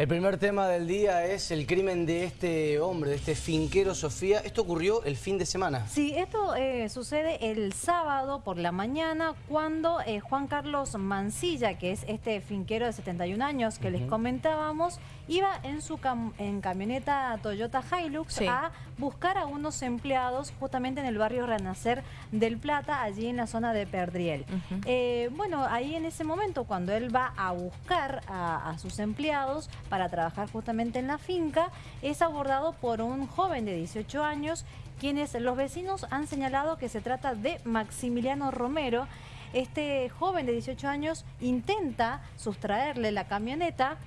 El primer tema del día es el crimen de este hombre, de este finquero Sofía. Esto ocurrió el fin de semana. Sí, esto eh, sucede el sábado por la mañana cuando eh, Juan Carlos Mancilla, que es este finquero de 71 años que les comentábamos, iba en su en camioneta Toyota Hilux a buscar a unos empleados justamente en el barrio Renacer del Plata, allí en la zona de Perdriel. Eh, bueno, ahí en ese momento cuando él va a buscar a sus empleados, para trabajar justamente en la finca, es abordado por un joven de 18 años, quienes los vecinos han señalado que se trata de Maximiliano Romero. Este joven de 18 años intenta sustraerle la camioneta,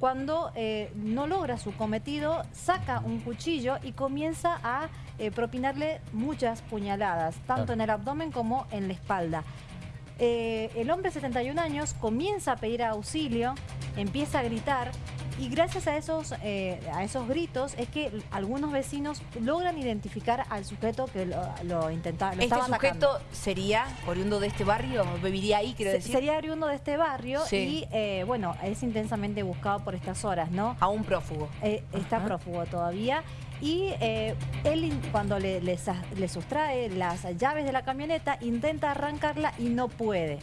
cuando eh, no logra su cometido, saca un cuchillo y comienza a eh, propinarle muchas puñaladas, tanto en el abdomen como en la espalda. Eh, el hombre de 71 años comienza a pedir auxilio, empieza a gritar y gracias a esos, eh, a esos gritos es que algunos vecinos logran identificar al sujeto que lo, intentaba. ¿Este sujeto sería oriundo de este barrio? ¿Viviría ahí, quiero decir? Sería oriundo de este barrio y, eh, bueno, es intensamente buscado por estas horas, ¿no? Aún prófugo. está prófugo todavía y eh, él cuando le, sustrae las llaves de la camioneta intenta arrancarla y no puede.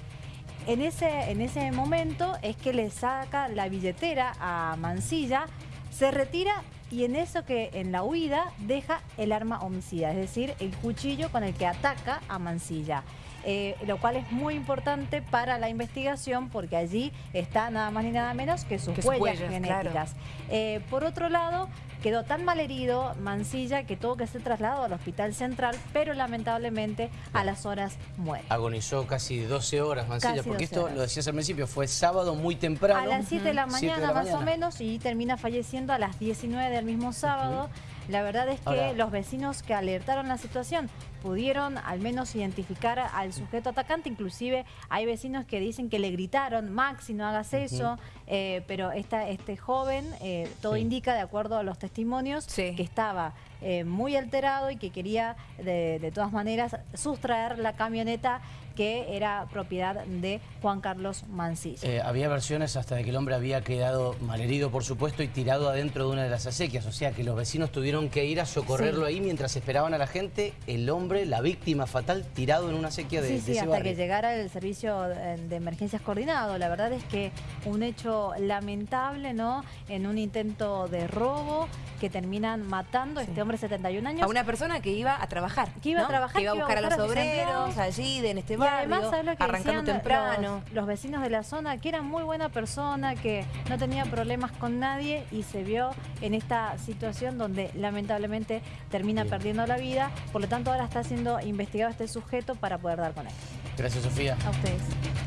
En ese, en ese momento es que le saca la billetera a Mancilla, se retira y en eso que en la huida deja el arma homicida, es decir, el cuchillo con el que ataca a Mancilla. Eh, lo cual es muy importante para la investigación porque allí está nada más ni nada menos que sus, huellas, genéticas. Eh, por otro lado, quedó tan mal herido Mancilla que tuvo que ser trasladado al hospital central, pero lamentablemente a las horas muere. Agonizó casi 12 horas Mancilla, porque esto, lo decías al principio, fue sábado muy temprano. A las 7 de, la mañana más o menos y termina falleciendo a las 19 del mismo sábado. La verdad es que los vecinos que alertaron la situación pudieron al menos identificar al sujeto atacante, inclusive hay vecinos que dicen que le gritaron, Maxi, no hagas eso, eh, pero esta, este joven, eh, todo indica, de acuerdo a los testimonios, que estaba eh, muy alterado y que quería de, de todas maneras sustraer la camioneta que era propiedad de Juan Carlos Mancilla. había versiones hasta de que el hombre había quedado malherido, por supuesto, y tirado adentro de una de las acequias, o sea que los vecinos tuvieron que ir a socorrerlo ahí mientras esperaban a la gente, el hombre la víctima fatal, tirado en una sequía de, sí, sí, hasta que llegara el servicio de emergencias coordinado. La verdad es que un hecho lamentable, ¿no? En un intento de robo que terminan matando a este hombre de 71 años. A una persona que iba a trabajar. Que iba a trabajar. Que iba a buscar a los obreros allí, en este barrio, arrancando temprano. Los, los vecinos de la zona, que era muy buena persona, que no tenía problemas con nadie y se vio en esta situación donde lamentablemente termina perdiendo la vida. Por lo tanto, ahora está siendo investigado este sujeto para poder dar con él. Gracias, Sofía. A ustedes.